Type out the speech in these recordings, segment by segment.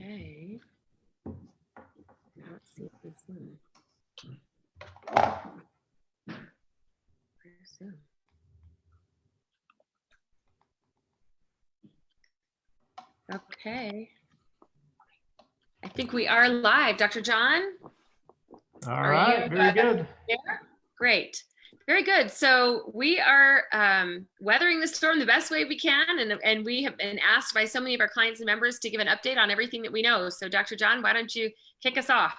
Okay. Not Where's Zoom? Okay. I think we are live. Dr. John? All right, very good. Great. Very good. So we are um, weathering the storm the best way we can. And, and we have been asked by so many of our clients and members to give an update on everything that we know. So Dr. John, why don't you kick us off?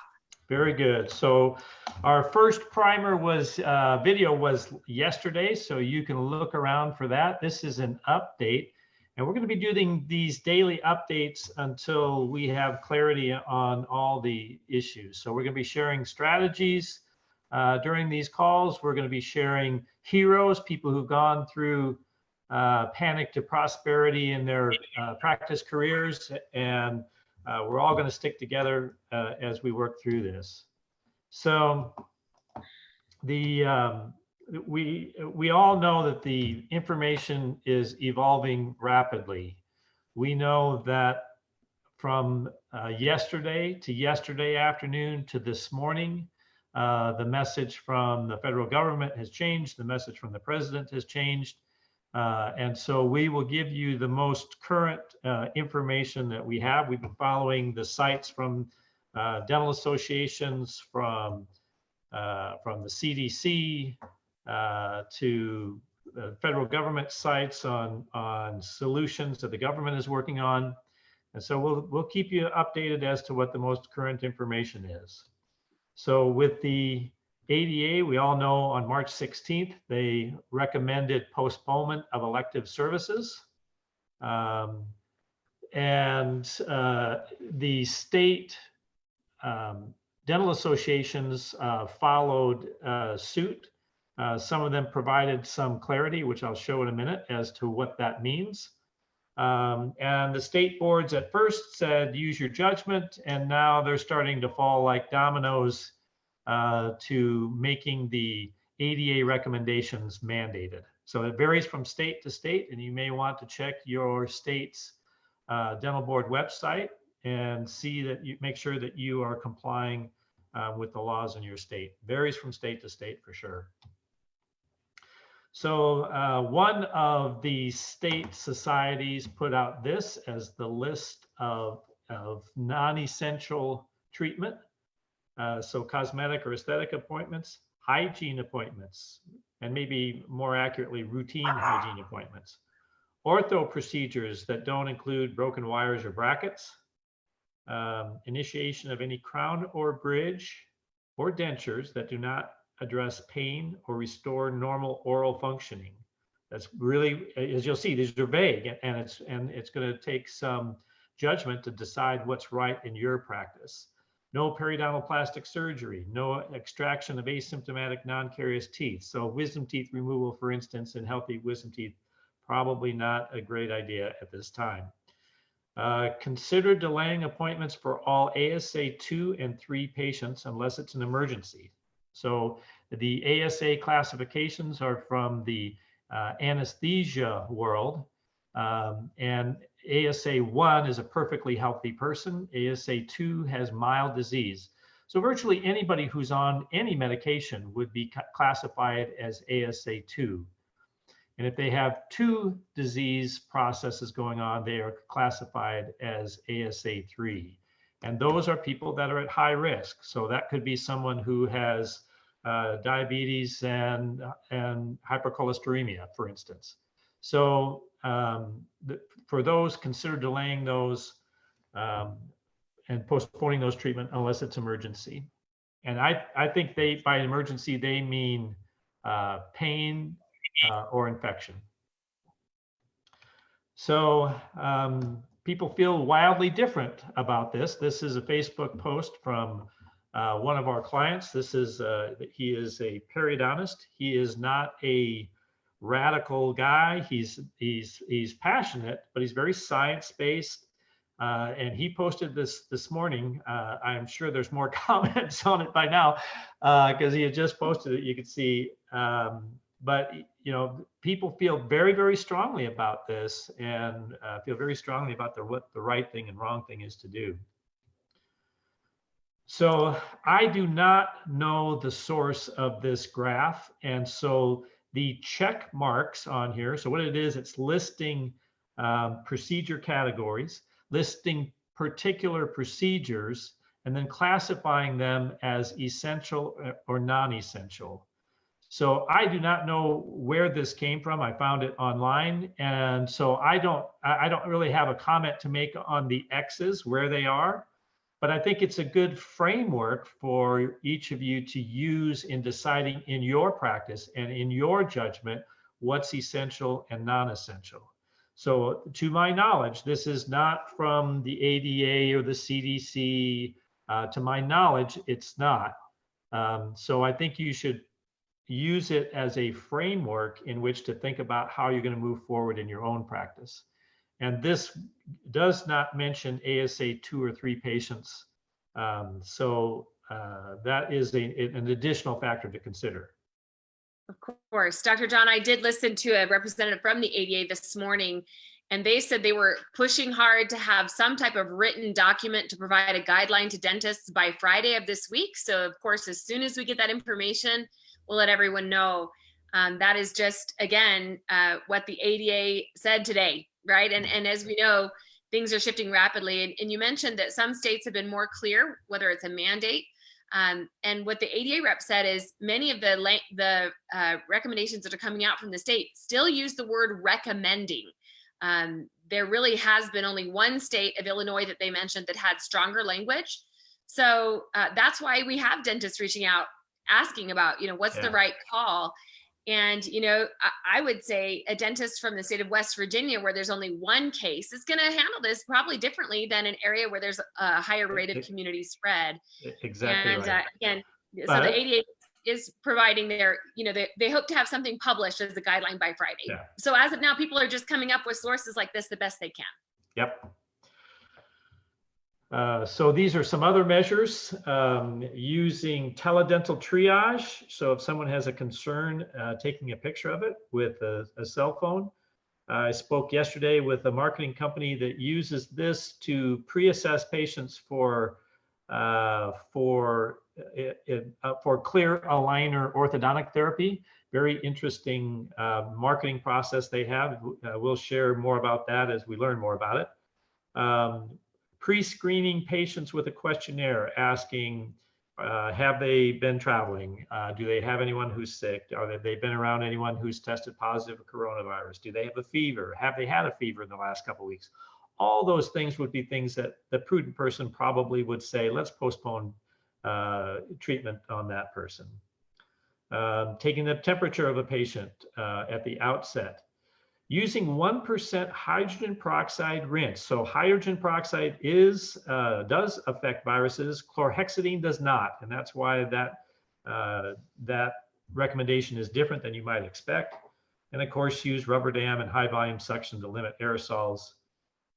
Very good. So our first primer was, uh, video was yesterday, so you can look around for that. This is an update. And we're going to be doing these daily updates until we have clarity on all the issues. So we're going to be sharing strategies uh, during these calls. We're going to be sharing heroes, people who've gone through uh, panic to prosperity in their uh, practice careers. And uh, we're all going to stick together uh, as we work through this. So the um, we we all know that the information is evolving rapidly. We know that from uh, yesterday to yesterday afternoon to this morning, uh, the message from the federal government has changed. The message from the president has changed. Uh, and so we will give you the most current uh, information that we have. We've been following the sites from uh, dental associations, from uh, from the CDC uh, to the federal government sites on on solutions that the government is working on. And so we'll we'll keep you updated as to what the most current information is. So with the ADA, we all know on March 16th, they recommended postponement of elective services. Um, and uh, the state um, dental associations uh, followed uh, suit. Uh, some of them provided some clarity, which I'll show in a minute as to what that means. Um, and the state boards at first said, use your judgment. And now they're starting to fall like dominoes uh, to making the ADA recommendations mandated. So it varies from state to state, and you may want to check your state's uh, dental board website and see that you make sure that you are complying uh, with the laws in your state. Varies from state to state for sure. So uh, one of the state societies put out this as the list of, of non-essential treatment uh, so cosmetic or aesthetic appointments, hygiene appointments, and maybe more accurately, routine hygiene appointments. Ortho procedures that don't include broken wires or brackets, um, initiation of any crown or bridge or dentures that do not address pain or restore normal oral functioning. That's really, as you'll see, these are vague and it's, and it's gonna take some judgment to decide what's right in your practice no periodontal plastic surgery, no extraction of asymptomatic non-carious teeth. So wisdom teeth removal, for instance, in healthy wisdom teeth, probably not a great idea at this time. Uh, consider delaying appointments for all ASA 2 and 3 patients unless it's an emergency. So the ASA classifications are from the uh, anesthesia world. Um, and ASA 1 is a perfectly healthy person. ASA 2 has mild disease. So virtually anybody who's on any medication would be classified as ASA 2. And if they have two disease processes going on, they are classified as ASA 3. And those are people that are at high risk. So that could be someone who has uh, diabetes and, and hypercholesteremia, for instance. So um, the, for those, consider delaying those um, and postponing those treatment unless it's emergency. And I, I think they, by emergency, they mean uh, pain uh, or infection. So um, people feel wildly different about this. This is a Facebook post from uh, one of our clients. This is, uh, he is a periodontist. He is not a radical guy. He's he's he's passionate, but he's very science based. Uh, and he posted this this morning. Uh, I'm sure there's more comments on it by now because uh, he had just posted it. You could see, um, but you know, people feel very very strongly about this and uh, feel very strongly about the what the right thing and wrong thing is to do. So I do not know the source of this graph, and so the check marks on here. So what it is, it's listing um, procedure categories, listing particular procedures, and then classifying them as essential uh, or non-essential. So I do not know where this came from. I found it online. And so I don't, I don't really have a comment to make on the X's where they are, but I think it's a good framework for each of you to use in deciding in your practice and in your judgment, what's essential and non-essential. So to my knowledge, this is not from the ADA or the CDC. Uh, to my knowledge, it's not. Um, so I think you should use it as a framework in which to think about how you're going to move forward in your own practice. And this does not mention ASA two or three patients. Um, so uh, that is a, an additional factor to consider. Of course. Dr. John, I did listen to a representative from the ADA this morning, and they said they were pushing hard to have some type of written document to provide a guideline to dentists by Friday of this week. So, of course, as soon as we get that information, we'll let everyone know. Um, that is just, again, uh, what the ADA said today, right? And, and as we know, things are shifting rapidly. And, and you mentioned that some states have been more clear, whether it's a mandate. Um, and what the ADA rep said is many of the, the uh, recommendations that are coming out from the state still use the word recommending. Um, there really has been only one state of Illinois that they mentioned that had stronger language. So uh, that's why we have dentists reaching out asking about, you know, what's yeah. the right call? And, you know, I, I, would say a dentist from the state of West Virginia, where there's only one case, is going to handle this probably differently than an area where there's a higher rate of community spread. Exactly. And right. uh, again, but, so the ADA is providing their, you know, they, they hope to have something published as a guideline by Friday. Yeah. So as of now, people are just coming up with sources like this the best they can. Yep. Uh, so these are some other measures um, using teledental triage. So if someone has a concern, uh, taking a picture of it with a, a cell phone. I spoke yesterday with a marketing company that uses this to pre-assess patients for uh, for uh, for clear aligner orthodontic therapy. Very interesting uh, marketing process they have. we'll share more about that as we learn more about it. Um, pre-screening patients with a questionnaire asking, uh, have they been traveling? Uh, do they have anyone who's sick? Are they, been around anyone who's tested positive for coronavirus? Do they have a fever? Have they had a fever in the last couple weeks? All those things would be things that the prudent person probably would say, let's postpone uh, treatment on that person. Um, taking the temperature of a patient uh, at the outset using 1% hydrogen peroxide rinse. So hydrogen peroxide is uh, does affect viruses. Chlorhexidine does not, and that's why that uh, that recommendation is different than you might expect. And of course, use rubber dam and high volume suction to limit aerosols.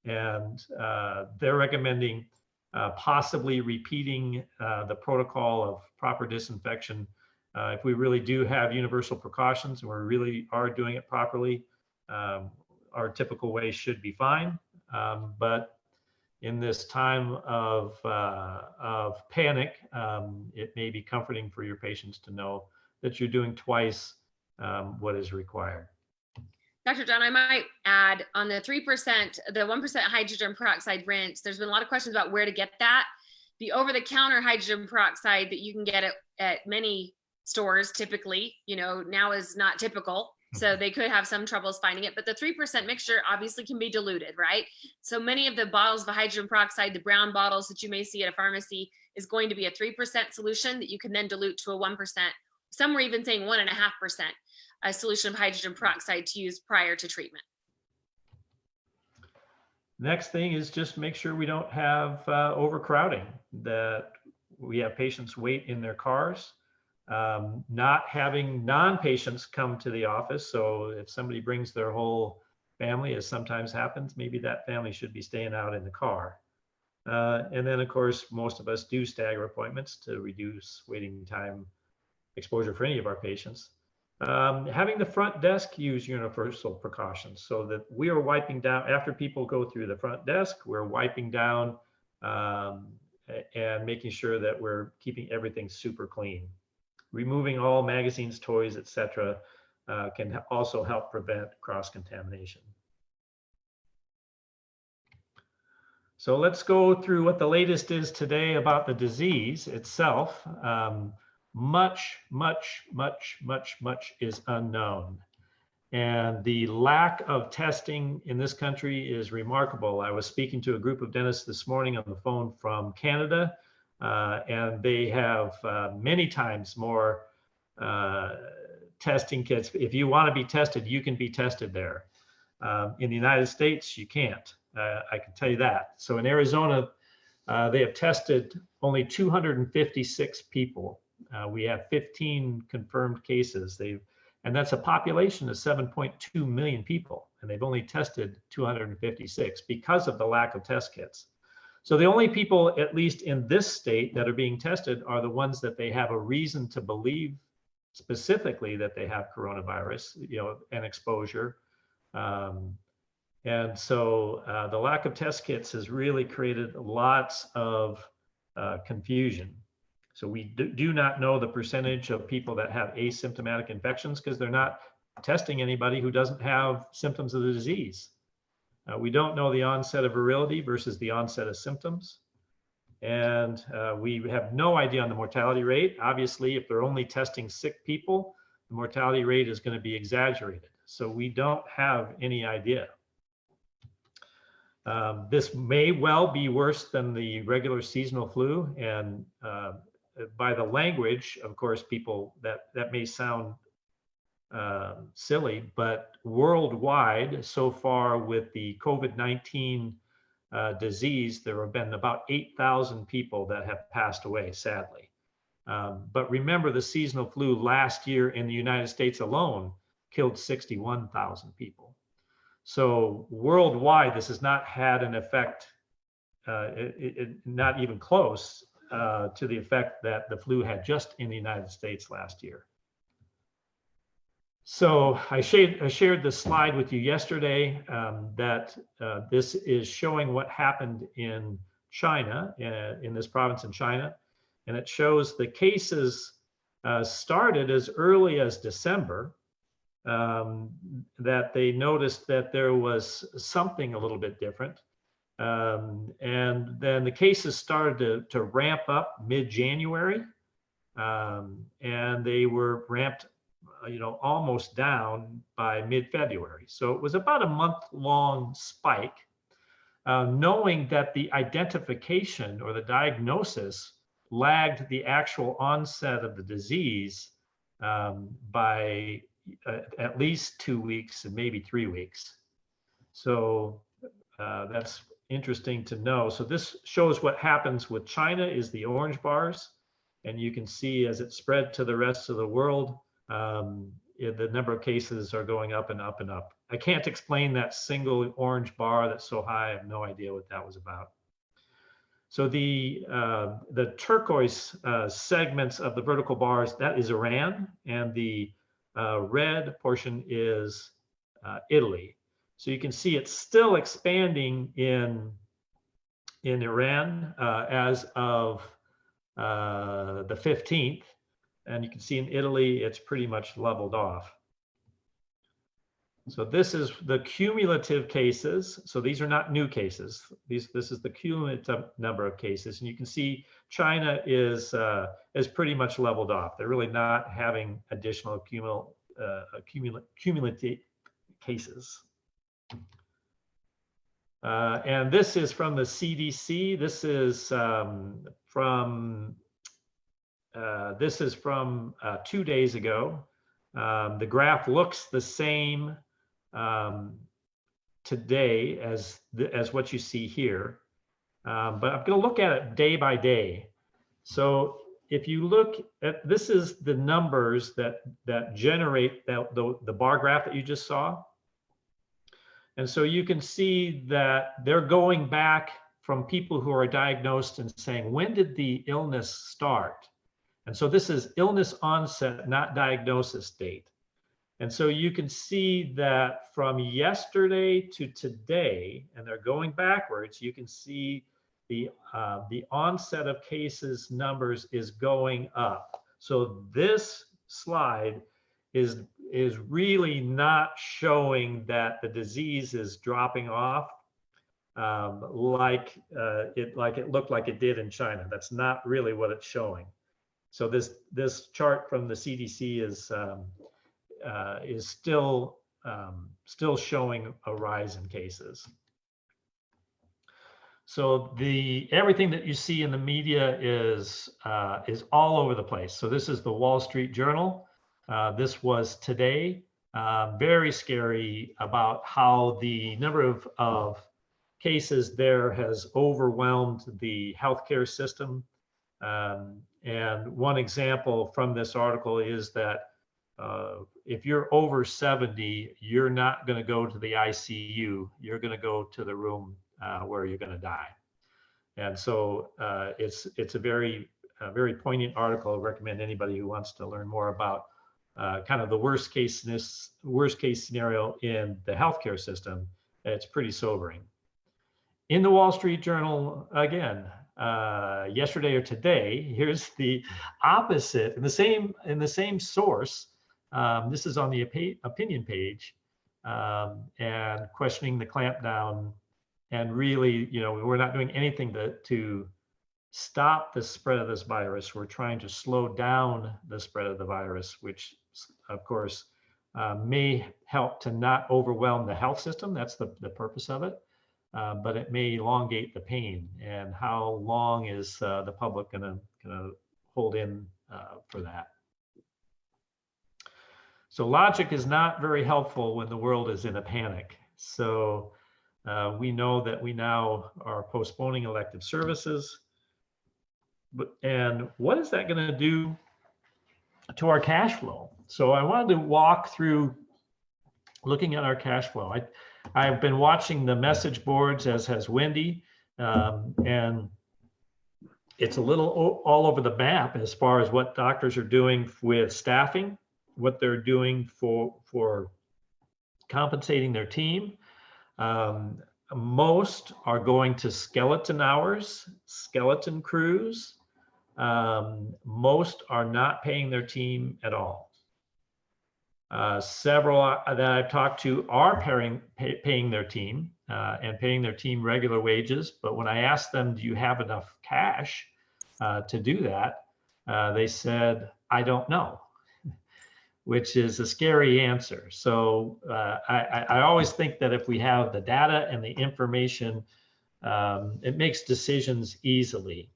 And uh, they're recommending uh, possibly repeating uh, the protocol of proper disinfection uh, if we really do have universal precautions and we really are doing it properly um, our typical way should be fine. Um, but in this time of, uh, of panic, um, it may be comforting for your patients to know that you're doing twice um, what is required. Dr. John, I might add on the 3%, the 1% hydrogen peroxide rinse, there's been a lot of questions about where to get that. The over-the-counter hydrogen peroxide that you can get at, at many stores typically, you know, now is not typical. So they could have some troubles finding it, but the 3% mixture obviously can be diluted, right? So many of the bottles of hydrogen peroxide, the brown bottles that you may see at a pharmacy is going to be a 3% solution that you can then dilute to a 1%. Some were even saying one and a half percent a solution of hydrogen peroxide to use prior to treatment. Next thing is just make sure we don't have uh, overcrowding, that we have patients wait in their cars um, not having non-patients come to the office. So if somebody brings their whole family, as sometimes happens, maybe that family should be staying out in the car. Uh, and then of course, most of us do stagger appointments to reduce waiting time exposure for any of our patients. Um, having the front desk use universal precautions so that we are wiping down after people go through the front desk, we're wiping down um, and making sure that we're keeping everything super clean removing all magazines, toys, etc. uh, can also help prevent cross-contamination. So let's go through what the latest is today about the disease itself. Um, much, much, much, much, much is unknown. And the lack of testing in this country is remarkable. I was speaking to a group of dentists this morning on the phone from Canada, uh, and they have uh, many times more uh, testing kits. If you want to be tested, you can be tested there. Um, in the United States, you can't. Uh, I can tell you that. So in Arizona, uh, they have tested only 256 people. Uh, we have 15 confirmed cases. They've and that's a population of 7.2 million people, and they've only tested 256 because of the lack of test kits. So the only people, at least in this state, that are being tested are the ones that they have a reason to believe specifically that they have coronavirus, you know, and exposure. Um, and so uh, the lack of test kits has really created lots of uh, confusion. So we do not know the percentage of people that have asymptomatic infections because they're not testing anybody who doesn't have symptoms of the disease. Uh, we don't know the onset of virility versus the onset of symptoms. And uh, we have no idea on the mortality rate. Obviously, if they're only testing sick people, the mortality rate is going to be exaggerated. So we don't have any idea. Um, this may well be worse than the regular seasonal flu. And uh, by the language, of course, people that that may sound uh, silly, but worldwide, so far with the COVID-19 uh, disease, there have been about 8,000 people that have passed away, sadly. Um, but remember, the seasonal flu last year in the United States alone killed 61,000 people. So worldwide, this has not had an effect, uh, it, it, not even close uh, to the effect that the flu had just in the United States last year. So I shared, I shared this slide with you yesterday um, that uh, this is showing what happened in China, uh, in this province in China. And it shows the cases uh, started as early as December, um, that they noticed that there was something a little bit different. Um, and then the cases started to, to ramp up mid-January, um, and they were ramped, you know, almost down by mid-February. So it was about a month-long spike, uh, knowing that the identification or the diagnosis lagged the actual onset of the disease um, by uh, at least two weeks and maybe three weeks. So uh, that's interesting to know. So this shows what happens with China is the orange bars. And you can see as it spread to the rest of the world, um, the number of cases are going up and up and up. I can't explain that single orange bar that's so high. I have no idea what that was about. So the uh, the turquoise uh, segments of the vertical bars, that is Iran, and the uh, red portion is uh, Italy. So you can see it's still expanding in, in Iran uh, as of uh, the 15th. And you can see in Italy, it's pretty much leveled off. So this is the cumulative cases. So these are not new cases. These, this is the cumulative number of cases. And you can see China is, uh, is pretty much leveled off. They're really not having additional accumul, uh, cumulative cases. Uh, and this is from the CDC. This is um, from uh, this is from uh, two days ago. Um, the graph looks the same um, today as the, as what you see here, um, but I'm going to look at it day by day. So if you look at this is the numbers that that generate that the, the bar graph that you just saw. And so you can see that they're going back from people who are diagnosed and saying, when did the illness start? And so this is illness onset, not diagnosis date. And so you can see that from yesterday to today, and they're going backwards, you can see the, uh, the onset of cases numbers is going up. So this slide is is really not showing that the disease is dropping off um, like uh, it like it looked like it did in China. That's not really what it's showing. So this this chart from the CDC is um, uh, is still um, still showing a rise in cases. So the everything that you see in the media is uh, is all over the place. So this is the Wall Street Journal. Uh, this was today. Uh, very scary about how the number of, of cases there has overwhelmed the healthcare system. Um, and one example from this article is that uh, if you're over 70, you're not going to go to the ICU. You're going to go to the room uh, where you're going to die. And so uh, it's it's a very a very poignant article. I recommend anybody who wants to learn more about uh, kind of the worst case this worst case scenario in the healthcare system. It's pretty sobering. In the Wall Street Journal, again, uh, yesterday or today, here's the opposite in the same in the same source. Um, this is on the op opinion page um, and questioning the clampdown and really, you know, we're not doing anything to, to stop the spread of this virus. We're trying to slow down the spread of the virus, which of course uh, may help to not overwhelm the health system. That's the, the purpose of it. Uh, but it may elongate the pain. And how long is uh, the public gonna, gonna hold in uh, for that? So logic is not very helpful when the world is in a panic. So uh, we know that we now are postponing elective services. But, and what is that going to do to our cash flow? So I wanted to walk through looking at our cash flow. I, I've been watching the message boards as has Wendy, um, and it's a little all over the map as far as what doctors are doing with staffing, what they're doing for for compensating their team, um, most are going to skeleton hours, skeleton crews. Um, most are not paying their team at all. Uh, several uh, that I've talked to are paying, pay, paying their team uh, and paying their team regular wages. But when I asked them, do you have enough cash uh, to do that? Uh, they said, I don't know which is a scary answer. So I, I, always think that if we have the data and the information, um, it makes decisions easily.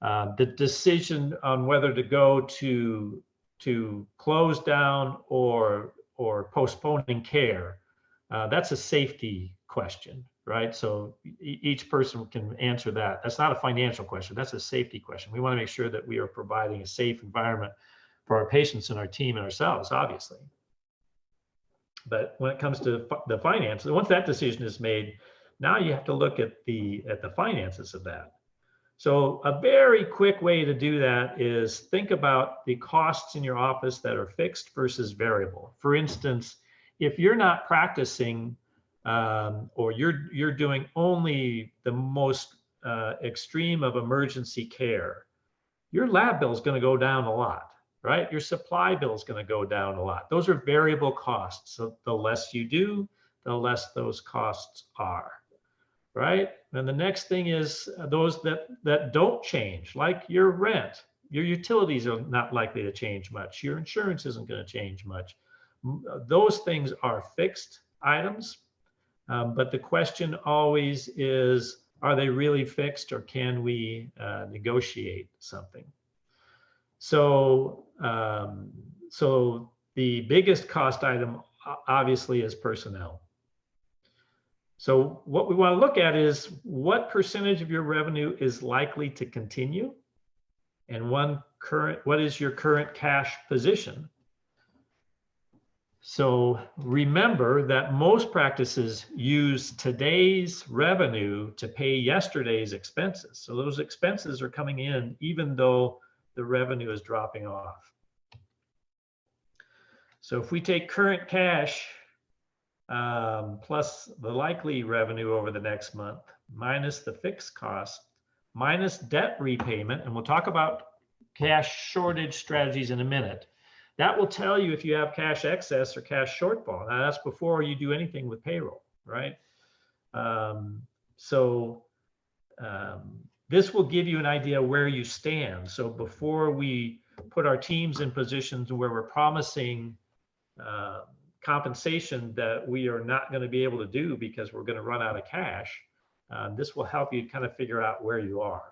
The decision on whether to go to to close down or or postponing care, uh, that's a safety question, right? So each person can answer that. That's not a financial question. That's a safety question. We want to make sure that we are providing a safe environment for our patients and our team and ourselves, obviously. But when it comes to the finances, once that decision is made, now you have to look at the at the finances of that. So a very quick way to do that is think about the costs in your office that are fixed versus variable. For instance, if you're not practicing um, or you're you're doing only the most uh, extreme of emergency care, your lab bill is going to go down a lot right? Your supply bill is going to go down a lot. Those are variable costs. So the less you do, the less those costs are, right? And the next thing is those that, that don't change, like your rent. Your utilities are not likely to change much. Your insurance isn't going to change much. Those things are fixed items. Um, but the question always is, are they really fixed or can we uh, negotiate something? So, um, so the biggest cost item obviously is personnel. So what we want to look at is what percentage of your revenue is likely to continue and one current, what is your current cash position? So remember that most practices use today's revenue to pay yesterday's expenses. So those expenses are coming in even though the revenue is dropping off. So if we take current cash um, plus the likely revenue over the next month, minus the fixed cost, minus debt repayment, and we'll talk about cash shortage strategies in a minute. That will tell you if you have cash excess or cash shortfall. Now that's before you do anything with payroll, right? Um, so um, this will give you an idea where you stand. So before we put our teams in positions where we're promising uh, compensation that we are not going to be able to do because we're going to run out of cash, uh, this will help you kind of figure out where you are.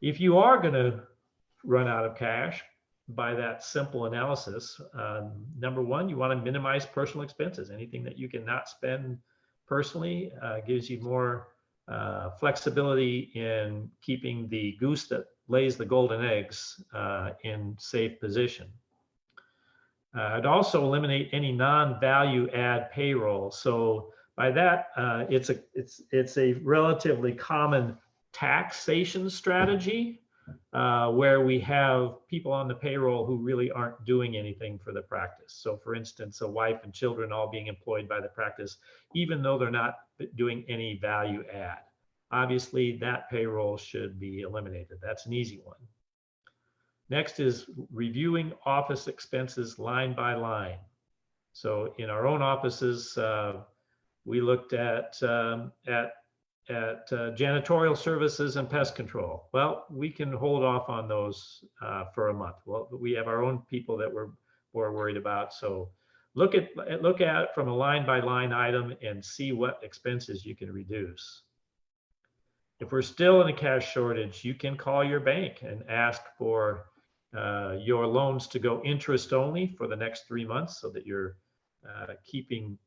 If you are going to run out of cash by that simple analysis, um, number one, you want to minimize personal expenses. Anything that you cannot spend personally uh, gives you more uh, flexibility in keeping the goose that lays the golden eggs uh, in safe position. Uh, I'd also eliminate any non-value add payroll. So by that, uh, it's a it's it's a relatively common taxation strategy uh, where we have people on the payroll who really aren't doing anything for the practice. So for instance, a wife and children all being employed by the practice, even though they're not doing any value add. Obviously, that payroll should be eliminated. That's an easy one. Next is reviewing office expenses line by line. So in our own offices, uh, we looked at um, at at uh, janitorial services and pest control. Well, we can hold off on those uh, for a month. Well, we have our own people that we're more worried about. So look at look at from a line by line item and see what expenses you can reduce. If we're still in a cash shortage, you can call your bank and ask for uh, your loans to go interest only for the next three months so that you're uh, keeping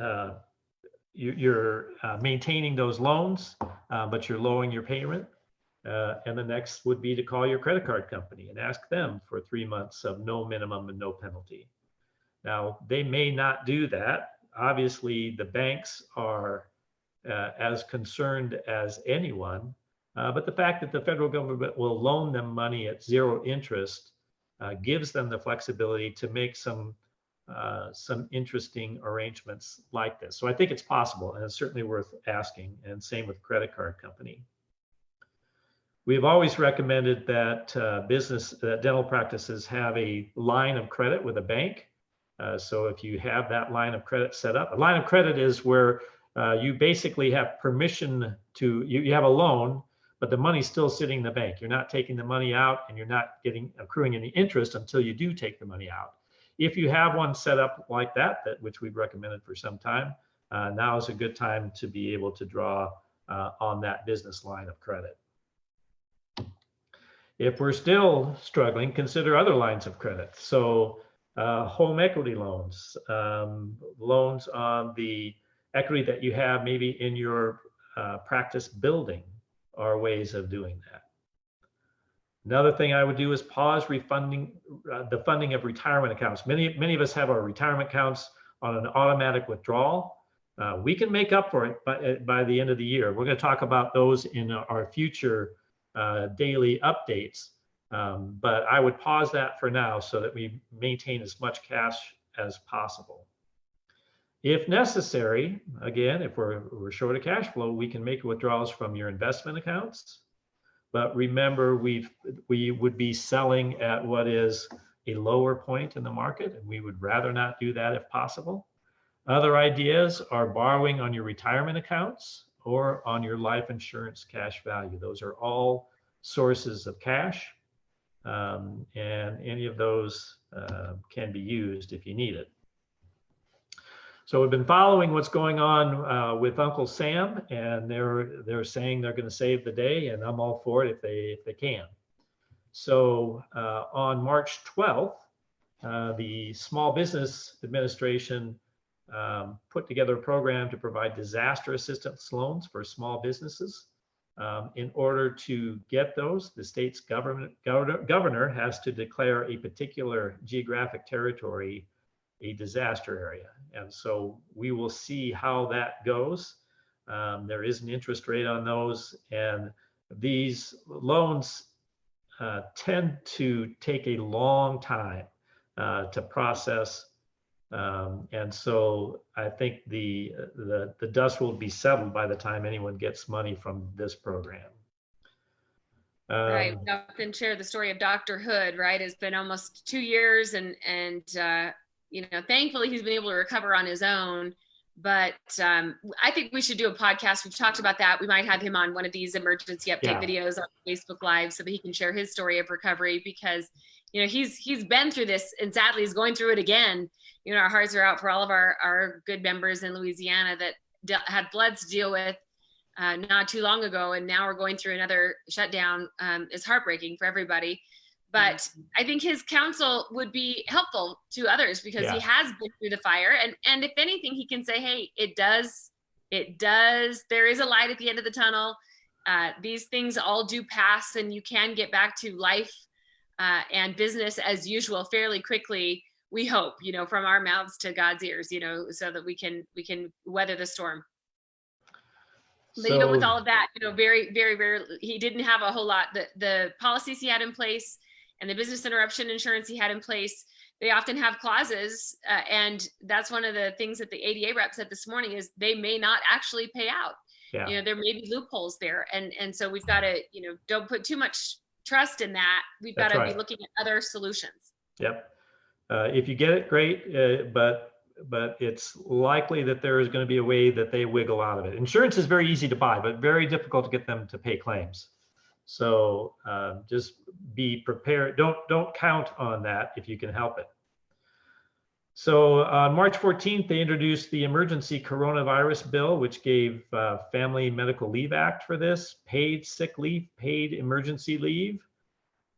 uh, you're uh, maintaining those loans, uh, but you're lowering your payment. Uh, and the next would be to call your credit card company and ask them for three months of no minimum and no penalty. Now, they may not do that. Obviously, the banks are as concerned as anyone, uh, but the fact that the federal government will loan them money at zero interest uh, gives them the flexibility to make some uh, some interesting arrangements like this. So I think it's possible and it's certainly worth asking and same with credit card company. We've always recommended that uh, business, that dental practices have a line of credit with a bank. Uh, so if you have that line of credit set up, a line of credit is where you basically have permission to, you, you have a loan, but the money's still sitting in the bank. You're not taking the money out and you're not getting accruing any interest until you do take the money out. If you have one set up like that, that which we've recommended for some time, uh, now is a good time to be able to draw uh, on that business line of credit. If we're still struggling, consider other lines of credit. So uh, home equity loans, um, loans on the equity that you have maybe in your uh, practice building are ways of doing that. Another thing I would do is pause refunding uh, the funding of retirement accounts. Many, many of us have our retirement accounts on an automatic withdrawal. Uh, we can make up for it by, uh, by the end of the year. We're going to talk about those in our future uh, daily updates. Um, but I would pause that for now so that we maintain as much cash as possible. If necessary, again, if we're, we're short of cash flow, we can make withdrawals from your investment accounts, but remember, we we would be selling at what is a lower point in the market, and we would rather not do that if possible. Other ideas are borrowing on your retirement accounts or on your life insurance cash value. Those are all sources of cash, um, and any of those uh, can be used if you need it. So we've been following what's going on uh, with Uncle Sam, and they're they're saying they're going to save the day, and I'm all for it if they if they can. So uh, on March 12th, uh, the Small Business Administration um, put together a program to provide disaster assistance loans for small businesses. Um, in order to get those, the state's government governor, governor has to declare a particular geographic territory a disaster area. And so we will see how that goes. Um, there is an interest rate on those, and these loans uh, tend to take a long time uh, to process. Um, and so I think the, the, the dust will be settled by the time anyone gets money from this program. Right. Um, We often share the story of Dr. Hood, right? It's been almost two years and, and, uh, you know, thankfully he's been able to recover on his own. But um, I think we should do a podcast. We've talked about that. We might have him on one of these emergency update Yeah. videos on Facebook Live so that he can share his story of recovery because, you know, he's he's been through this and sadly he's going through it again. You know, our hearts are out for all of our our good members in Louisiana that had floods to deal with uh, not too long ago, and now we're going through another shutdown. Um, is heartbreaking for everybody. But I think his counsel would be helpful to others because he has been through the fire, and and if anything, he can say, "Hey, it does, it does. There is a light at the end of the tunnel. Uh, these things all do pass, and you can get back to life uh, and business as usual fairly quickly." We hope, you know, from our mouths to God's ears, you know, so that we can we can weather the storm but even with all of that, you know, very, very, very, he didn't have a whole lot. The the policies he had in place and the business interruption insurance he had in place, they often have clauses, uh, and that's one of the things that the ADA rep said this morning is they may not actually pay out. Yeah. You know, there may be loopholes there, and and so we've got to, you know, don't put too much trust in that. We've got That's to right. be looking at other solutions. Yep. Uh, if you get it, great, uh, but, but it's likely that there is going to be a way that they wiggle out of it. Insurance is very easy to buy, but very difficult to get them to pay claims. So um, just be prepared. Don't, don't count on that if you can help it. So on March 14th, they introduced the emergency coronavirus bill, which gave uh, Family Medical Leave Act for this, paid sick leave, paid emergency leave.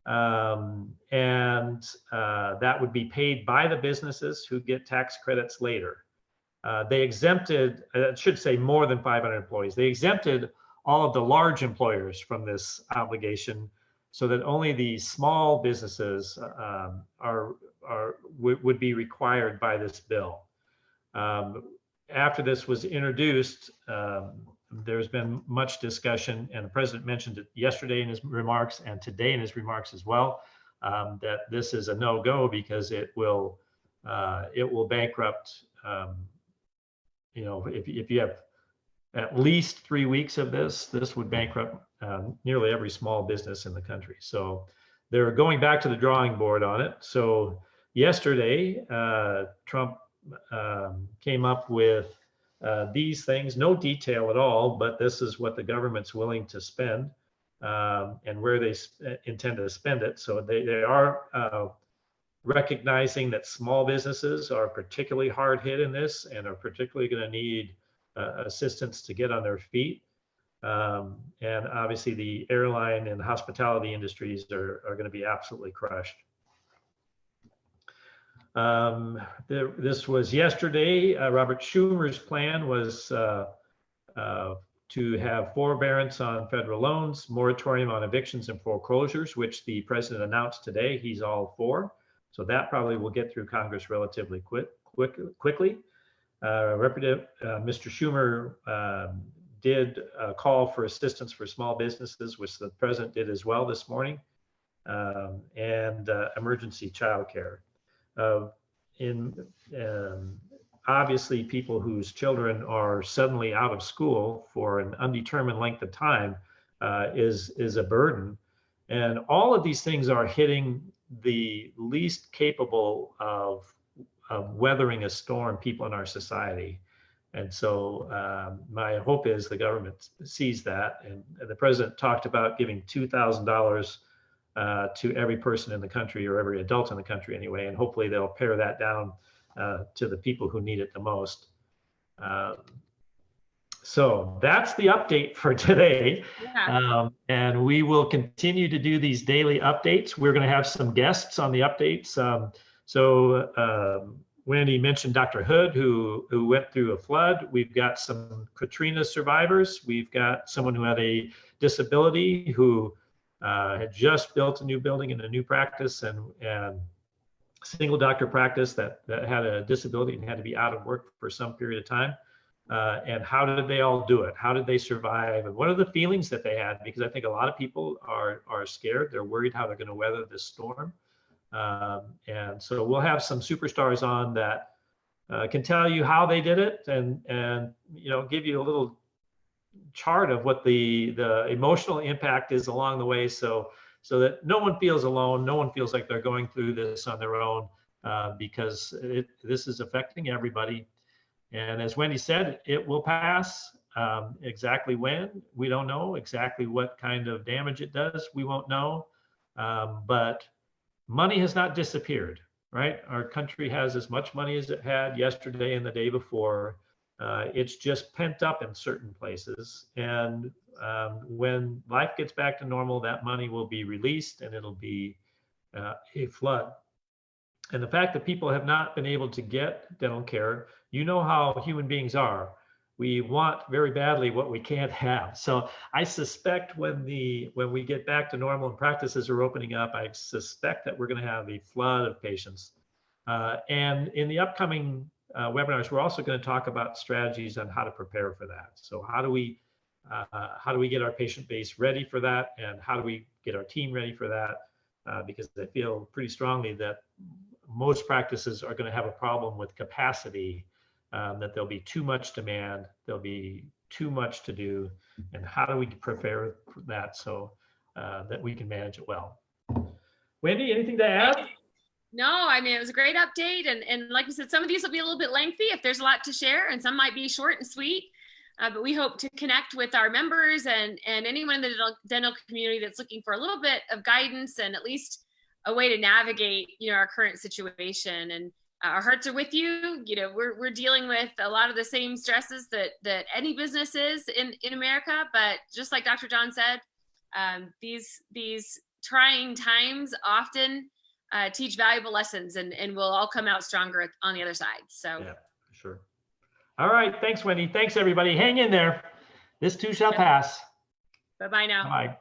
Um, and uh, that would be paid by the businesses who get tax credits later. Uh, they exempted, I should say more than 500 employees. They exempted all of the large employers from this obligation so that only the small businesses um, are, are would, be required by this bill. Um, after this was introduced, um, there's been much discussion, and the president mentioned it yesterday in his remarks and today in his remarks as well, um, that this is a no-go because it will uh, it will bankrupt. Um, you know, if if you have at least three weeks of this, this would bankrupt um, nearly every small business in the country. So they're going back to the drawing board on it. So yesterday, uh, Trump um, came up with uh, these things, no detail at all, but this is what the government's willing to spend um, and where they uh, intend to spend it. So they, they are uh, recognizing that small businesses are particularly hard hit in this and are particularly going to need uh, assistance to get on their feet. Um, and obviously the airline and hospitality industries are, are going to be absolutely crushed. Um, the, this was yesterday. Uh, Robert Schumer's plan was uh, uh, to have forbearance on federal loans, moratorium on evictions and foreclosures, which the president announced today. He's all for. So that probably will get through Congress relatively quick, quick, quickly. Uh, Representative uh, Mr. Schumer um, did uh, call for assistance for small businesses, which the president did as well this morning, um, and uh, emergency childcare. Uh, in um, obviously, people whose children are suddenly out of school for an undetermined length of time uh, is is a burden, and all of these things are hitting the least capable of, of weathering a storm people in our society. And so um, my hope is the government sees that. And, and the president talked about giving $2,000 uh, to every person in the country or every adult in the country anyway. And hopefully they'll pare that down uh, to the people who need it the most. Um, so that's the update for today. Yeah. Um, and we will continue to do these daily updates. We're going to have some guests on the updates. So um, Wendy mentioned Dr. Hood, who, who went through a flood. We've got some Katrina survivors. We've got someone who had a disability who uh, had just built a new building and a new practice and, and single doctor practice that, that had a disability and had to be out of work for some period of time. Uh, and how did they all do it? How did they survive? And what are the feelings that they had? Because I think a lot of people are are scared. They're worried how they're going to weather this storm. Um, and so we'll have some superstars on that uh, can tell you how they did it and and you know give you a little chart of what the the emotional impact is along the way. So so that no one feels alone. No one feels like they're going through this on their own uh, because it, this is affecting everybody. And as wendy said it will pass um, exactly when. We don't know exactly what kind of damage it does. We won't know. Um, but money has not disappeared right our country has as much money as it had yesterday and the day before uh, it's just pent up in certain places. And um, when life gets back to normal, that money will be released and it'll be uh, a flood. And the fact that people have not been able to get dental care, you know how human beings are. We want very badly what we can't have. So I suspect when the when we get back to normal and practices are opening up, I suspect that we're going to have a flood of patients. Uh, and in the upcoming uh, webinars, we're also going to talk about strategies on how to prepare for that. So how do we uh, how do we get our patient base ready for that, and how do we get our team ready for that? Uh, because I feel pretty strongly that most practices are going to have a problem with capacity, um, that there'll be too much demand, there'll be too much to do, and how do we prepare for that so uh, that we can manage it well? Wendy, anything to add? No, I mean, it was a great update. And, and like we said, some of these will be a little bit lengthy if there's a lot to share, and some might be short and sweet. Uh, but we hope to connect with our members and, and anyone in the dental, dental community that's looking for a little bit of guidance and at least a way to navigate, you know, our current situation. And our hearts are with you. You know, we're, we're dealing with a lot of the same stresses that, that any business is in, in America. But just like Dr. John said, um, these, these trying times often uh, teach valuable lessons and, and we'll all come out stronger on the other side. So Yeah, sure. All right. Thanks, Wendy. Thanks, everybody. Hang in there. This too shall pass. bye-bye now. Bye.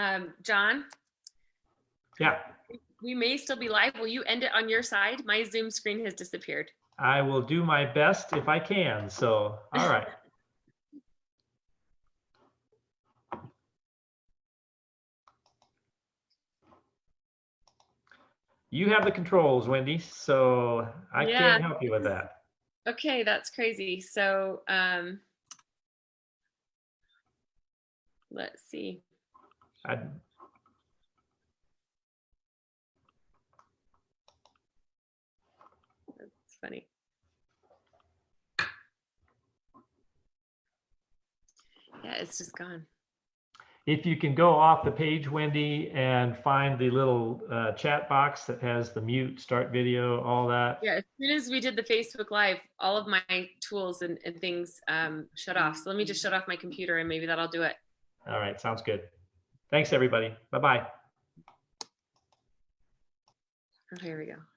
Um, John, Yeah, we may still be live. Will you end it on your side? My Zoom screen has disappeared. I will do my best if I can. So, all right. You have the controls, Wendy, so I Yeah. can't help you with that. Okay, that's crazy. So, um, let's see. That's funny. Yeah, it's just gone. if you can go off the page, Wendy, and find the little uh, chat box that has the mute, start video, all that. Yeah, as soon as we did the Facebook Live, all of my tools and, and things um, shut off. So let me just shut off my computer and maybe that'll do it. All right, sounds good. Thanks, everybody. Bye-bye. Here we go.